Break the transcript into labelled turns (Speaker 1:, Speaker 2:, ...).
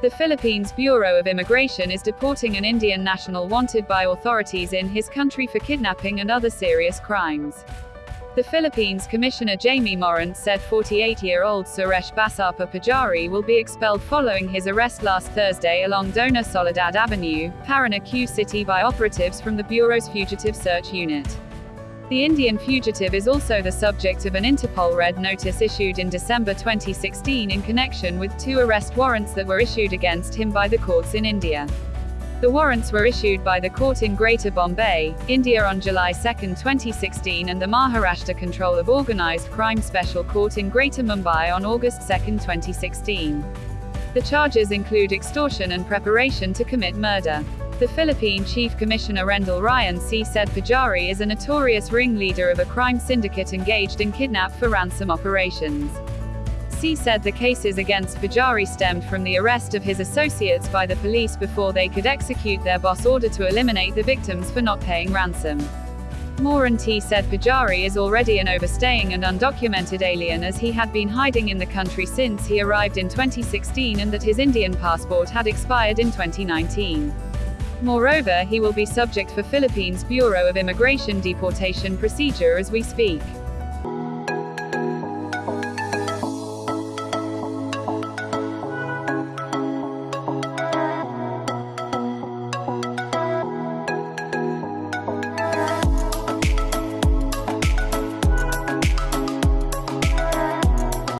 Speaker 1: The Philippines Bureau of Immigration is deporting an Indian national wanted by authorities in his country for kidnapping and other serious crimes. The Philippines Commissioner Jaime Morente said 48-year-old Suresh Basapa Pujari will be expelled following his arrest last Thursday along Dona Soledad Avenue, Paranaque City by operatives from the Bureau's Fugitive Search Unit. The Indian fugitive is also the subject of an Interpol red notice issued in December 2016 in connection with two arrest warrants that were issued against him by the courts in India. The warrants were issued by the court in Greater Bombay, India on July 2, 2016 and the Maharashtra Control of Organised Crime Special Court in Greater Mumbai on August 2, 2016. The charges include extortion and preparation to commit murder. The Philippine Chief Commissioner Rendell Ryan Sy. said Pujari is a notorious ringleader of a crime syndicate engaged in kidnap for ransom operations. Sy said the cases against Pujari stemmed from the arrest of his associates by the police before they could execute their boss order to eliminate the victims for not paying ransom. Morente said Pujari is already an overstaying and undocumented alien as he had been hiding in the country since he arrived in 2016 and that his Indian passport had expired in 2019. Moreover, he will be subject for Philippines Bureau of Immigration deportation procedure as we speak.